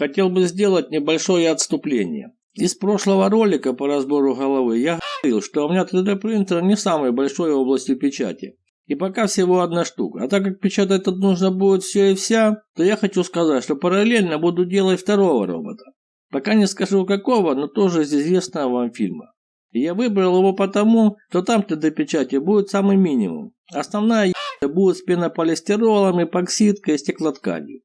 хотел бы сделать небольшое отступление. Из прошлого ролика по разбору головы я говорил, что у меня 3D принтер не самой большой области печати. И пока всего одна штука. А так как печатать тут нужно будет все и вся, то я хочу сказать, что параллельно буду делать второго робота. Пока не скажу какого, но тоже из известного вам фильма. И я выбрал его потому, что там 3D-печати будет самый минимум. Основная будет с пенополистиролом, эпоксидкой и стеклотканью.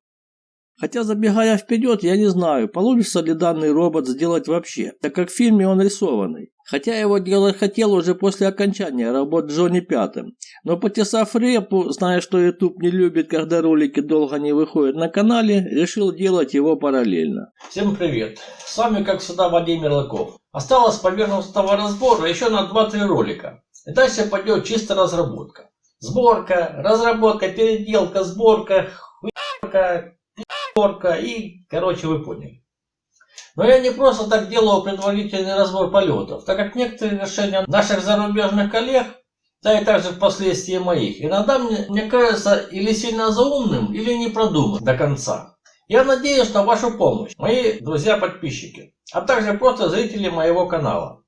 Хотя, забегая вперед, я не знаю, получится ли данный робот сделать вообще, так как в фильме он рисованный. Хотя его делать хотел уже после окончания работ Джонни Пятым. Но потесав репу, зная, что YouTube не любит, когда ролики долго не выходят на канале, решил делать его параллельно. Всем привет! С вами, как всегда, Вадим Мерлаков. Осталось поверхностного разбора еще на 2-3 ролика. И дальше пойдет чисто разработка. Сборка, разработка, переделка, сборка, хуйка, Орка и, короче, вы поняли. Но я не просто так делаю предварительный разбор полетов, так как некоторые решения наших зарубежных коллег, да и также впоследствии моих, иногда мне, мне кажется или сильно заумным, или не продуман до конца. Я надеюсь на вашу помощь, мои друзья-подписчики, а также просто зрители моего канала.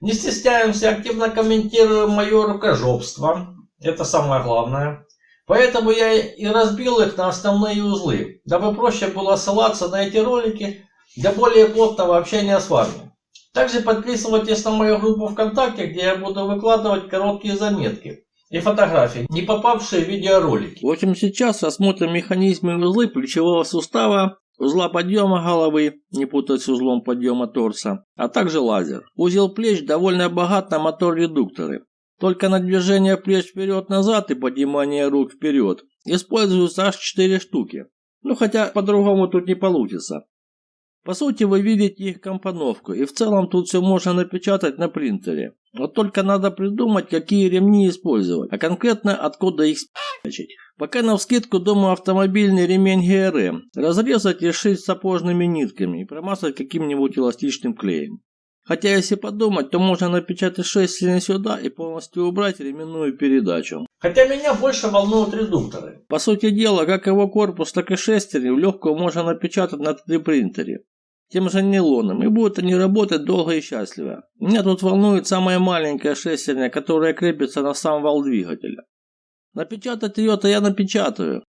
Не стесняемся, активно комментируем мое рукожопство, это самое главное. Поэтому я и разбил их на основные узлы, дабы проще было ссылаться на эти ролики для более плотного общения с вами. Также подписывайтесь на мою группу ВКонтакте, где я буду выкладывать короткие заметки и фотографии, не попавшие в видеоролики. В общем, сейчас рассмотрим механизмы узлы плечевого сустава, узла подъема головы, не путать с узлом подъема торса, а также лазер. Узел плеч довольно богат на мотор-редукторы. Только на движение плеч вперед-назад и поднимание рук вперед используются аж 4 штуки. Ну хотя по-другому тут не получится. По сути вы видите их компоновку и в целом тут все можно напечатать на принтере. Вот только надо придумать, какие ремни использовать, а конкретно откуда их спичать. Пока на вскидку думаю автомобильный ремень ГРМ разрезать и сшить сапожными нитками и промазать каким-нибудь эластичным клеем. Хотя, если подумать, то можно напечатать шестерни сюда и полностью убрать ременную передачу. Хотя меня больше волнуют редукторы. По сути дела, как его корпус, так и шестерни в легкую можно напечатать на 3D-принтере. Тем же нейлоном, и будут они работать долго и счастливо. Меня тут волнует самая маленькая шестерня, которая крепится на сам вал двигателя. Напечатать ее-то я напечатаю,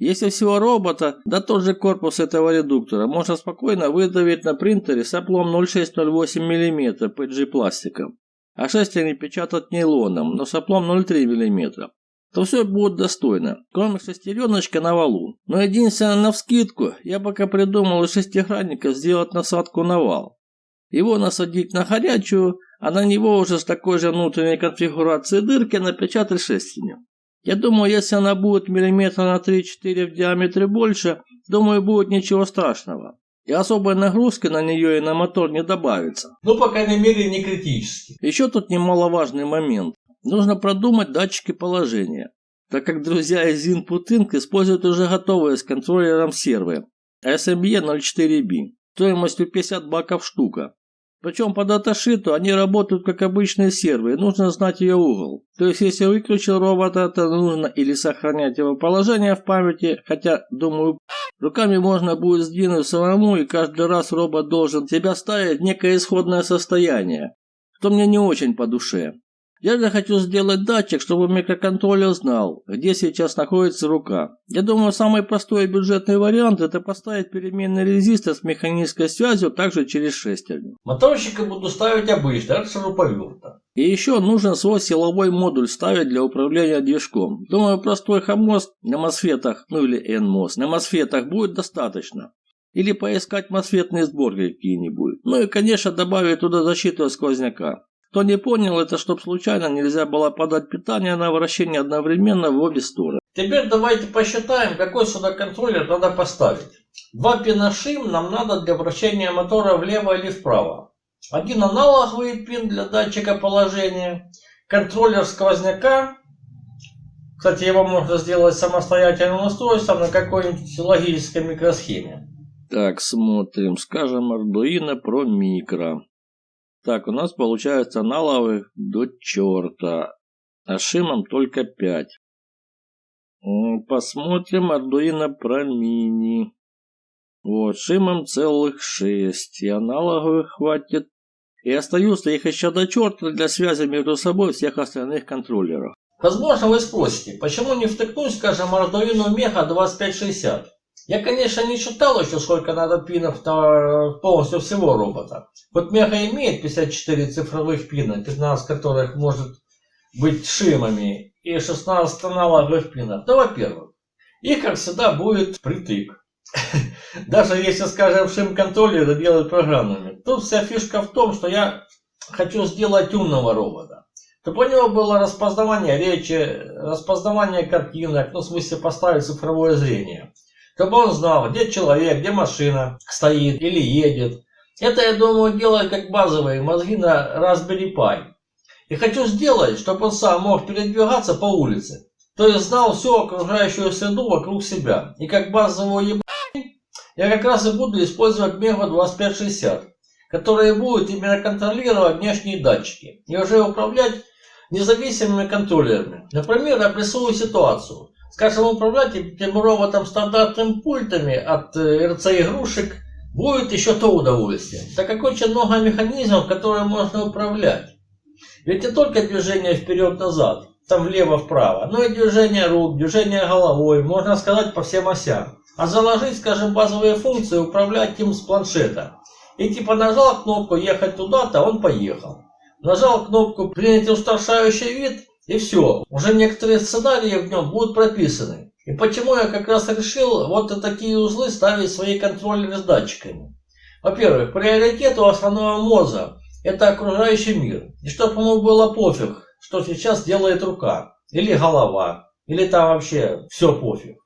если всего робота, да тот же корпус этого редуктора можно спокойно выдавить на принтере с оплом 0,6-0,8 мм PG пластиком, а шестерни печатать нейлоном, но с оплом 0,3 мм, то все будет достойно, кроме шестереночка на валу. Но единственное на вскидку, я пока придумал из шестигранников сделать насадку на вал. Его насадить на горячую, а на него уже с такой же внутренней конфигурацией дырки напечатать шестерню. Я думаю, если она будет миллиметра на 3-4 в диаметре больше, думаю, будет ничего страшного. И особой нагрузки на нее и на мотор не добавится. Ну, по крайней мере, не критически. Еще тут немаловажный момент. Нужно продумать датчики положения, так как друзья из Input Inc. используют уже готовые с контроллером сервы SME 04B стоимостью 50 баков штука. Причем по даташиту они работают как обычные серверы, нужно знать ее угол. То есть если выключил робота, то нужно или сохранять его положение в памяти, хотя, думаю, руками можно будет сдвинуть самому и каждый раз робот должен себя ставить в некое исходное состояние, что мне не очень по душе. Я хочу сделать датчик, чтобы микроконтроллер знал, где сейчас находится рука. Я думаю, самый простой и бюджетный вариант это поставить переменный резистор с механической связью также через шестерню. Моторчика буду ставить обычно, от шуруповерта. И еще нужен свой силовой модуль ставить для управления движком. Думаю, простой хомост на мосфетах, ну или NMOS, на мосфетах будет достаточно. Или поискать мосфетные сборки какие-нибудь. Ну и, конечно, добавить туда защиту от сквозняка. Кто не понял, это чтоб случайно нельзя было подать питание на вращение одновременно в обе стороны. Теперь давайте посчитаем, какой сюда контроллер надо поставить. Два пина шим нам надо для вращения мотора влево или вправо. Один аналоговый пин для датчика положения. Контроллер сквозняка. Кстати, его можно сделать самостоятельным устройством на какой-нибудь логической микросхеме. Так, смотрим. Скажем, Arduino Pro Micro. Так, у нас получается аналоговых до черта. А шимом только 5. Посмотрим Arduino Pro Mini. Вот, шимом целых шесть, и аналоговых хватит. И остаются их еще до черта для связи между собой всех остальных контроллеров. Возможно, вы спросите, почему не втыкнуть, скажем, Arduino Mega 2560? Я, конечно, не считал еще, сколько надо пинов полностью всего робота. Вот Мега имеет 54 цифровых пина, 15 которых может быть шимами, и 16 аналоговых пинов. Да, во-первых, их, как всегда, будет притык. Даже если, скажем, шим-контроллеры делают программными. Тут вся фишка в том, что я хочу сделать умного робота. Чтобы у него было распознавание речи, распознавание картинок, ну, в смысле поставить цифровое зрение. Чтобы он знал, где человек, где машина стоит или едет. Это, я думаю, делать как базовые мозги на Raspberry Pi. И хочу сделать, чтобы он сам мог передвигаться по улице. То есть знал всю окружающую среду вокруг себя. И как базовую еб... я как раз и буду использовать Mega 2560, которые будут именно контролировать внешние датчики и уже управлять независимыми контроллерами. Например, обрисую ситуацию. Скажем, управлять этим роботом стандартными пультами от э, РЦ игрушек будет еще то удовольствие. Так как очень много механизмов, которые можно управлять. Ведь не только движение вперед-назад, там влево-вправо, но и движение рук, движение головой, можно сказать по всем осям. А заложить, скажем, базовые функции, управлять им с планшета. И типа нажал кнопку ехать туда-то, он поехал. Нажал кнопку принять устрашающий вид, и все. Уже некоторые сценарии в нем будут прописаны. И почему я как раз решил вот такие узлы ставить свои контроллеры с датчиками. Во-первых, приоритет у основного мозга – это окружающий мир. И чтобы ему было пофиг, что сейчас делает рука, или голова, или там вообще все пофиг.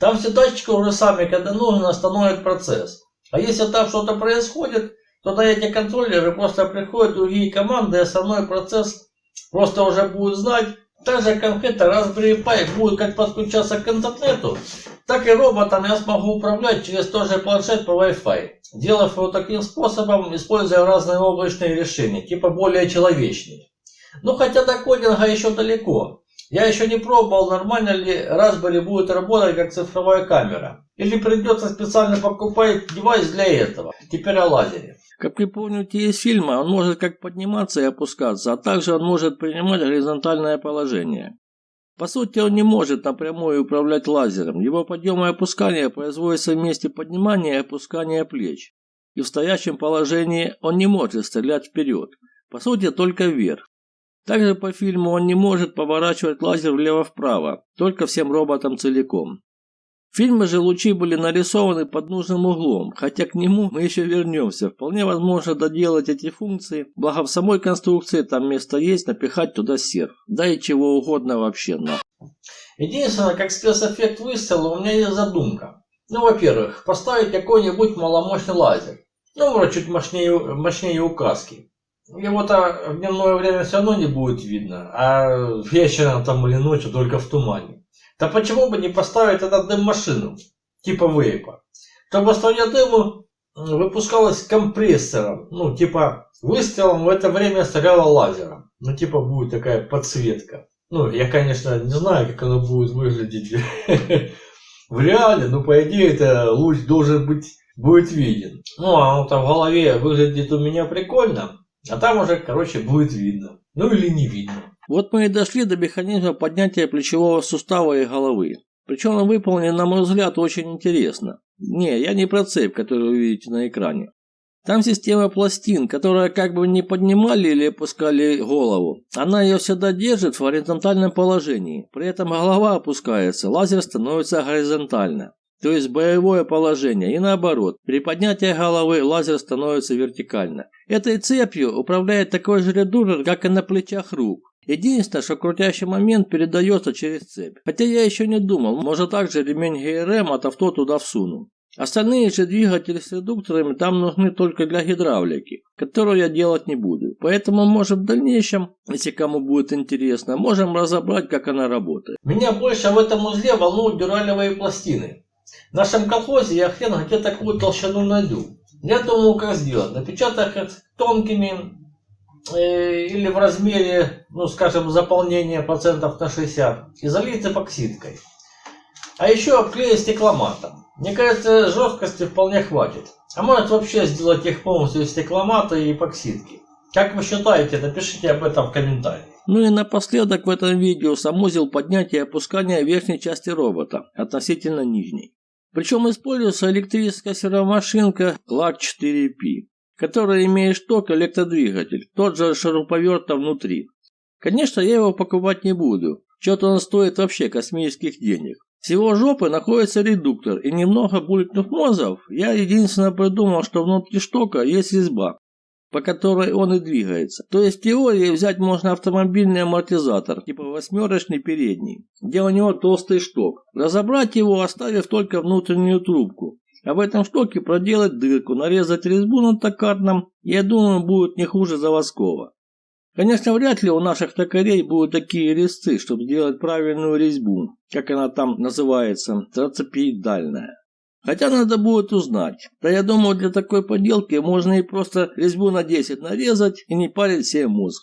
Там все датчики уже сами, когда нужно, остановят процесс. А если там что-то происходит, то на эти контроллеры просто приходят другие команды, и основной процесс просто уже будут знать. Также конкретно Raspberry Pi будет как подключаться к интернету, так и роботом я смогу управлять через тот же планшет по Wi-Fi, делав его таким способом, используя разные облачные решения, типа более человечные. Ну хотя до кодинга еще далеко. Я еще не пробовал, нормально ли Raspberry будет работать как цифровая камера. Или придется специально покупать девайс для этого. Теперь о лазере. Как вы помните из фильма, он может как подниматься и опускаться, а также он может принимать горизонтальное положение. По сути, он не может напрямую управлять лазером. Его подъем и опускание производятся вместе поднимания и опускания плеч. И в стоящем положении он не может стрелять вперед. По сути, только вверх. Также по фильму он не может поворачивать лазер влево-вправо, только всем роботам целиком. Фильме же лучи были нарисованы под нужным углом, хотя к нему мы еще вернемся. Вполне возможно доделать эти функции, благо в самой конструкции там место есть напихать туда серф. Да и чего угодно вообще на. Единственное, как спецэффект выстрела у меня есть задумка. Ну, во-первых, поставить какой-нибудь маломощный лазер. Ну, вроде чуть мощнее, мощнее указки. Его-то в дневное время все равно не будет видно, а вечером там или ночью только в тумане. Да почему бы не поставить тогда дым-машину, типа вейпа, чтобы струя дыма выпускалась компрессором, ну типа выстрелом в это время стреляла лазером. Ну типа будет такая подсветка. Ну я конечно не знаю как оно будет выглядеть в реале, но по идее это луч должен быть будет виден. Ну а он там в голове выглядит у меня прикольно, а там уже короче будет видно. Ну или не видно. Вот мы и дошли до механизма поднятия плечевого сустава и головы. Причем он выполнен, на мой взгляд, очень интересно. Не, я не про цепь, которую вы видите на экране. Там система пластин, которая как бы не поднимали или опускали голову. Она ее всегда держит в горизонтальном положении. При этом голова опускается, лазер становится горизонтально. То есть боевое положение. И наоборот, при поднятии головы лазер становится вертикально. Этой цепью управляет такой же редуктор, как и на плечах рук. Единственное, что крутящий момент передается через цепь. Хотя я еще не думал, может также ремень ГРМ от авто туда всуну. Остальные же двигатели с редукторами там нужны только для гидравлики, которую я делать не буду. Поэтому, может, в дальнейшем, если кому будет интересно, можем разобрать, как она работает. Меня больше в этом узле волнуют дюралевые пластины. В нашем колхозе я хрен где такую толщину найду. Я думаю, как сделать. Напечатать тонкими или в размере, ну скажем, заполнения процентов на 60 и залить эпоксидкой. А еще обклеить стекломатом. Мне кажется, жесткости вполне хватит. А может вообще сделать их полностью из стекломата и эпоксидки. Как вы считаете, напишите об этом в комментариях. Ну и напоследок в этом видео санузел поднятия и опускания верхней части робота относительно нижней. Причем используется электрическая сервомашинка LAC 4P, которая имеет шток электродвигатель, тот же шуруповерт внутри. Конечно, я его покупать не буду, что-то он стоит вообще космических денег. С его жопы находится редуктор, и немного булькнув мозов, я единственно придумал, что внутри штока есть резьба, по которой он и двигается. То есть в теории взять можно автомобильный амортизатор, типа восьмерочный передний, где у него толстый шток. Разобрать его, оставив только внутреннюю трубку. А в этом штоке проделать дырку, нарезать резьбу на токарном, я думаю, будет не хуже заводского. Конечно, вряд ли у наших токарей будут такие резцы, чтобы сделать правильную резьбу, как она там называется, трацепиедальная. Хотя надо будет узнать. Да я думаю, для такой поделки можно и просто резьбу на 10 нарезать и не парить себе мозг.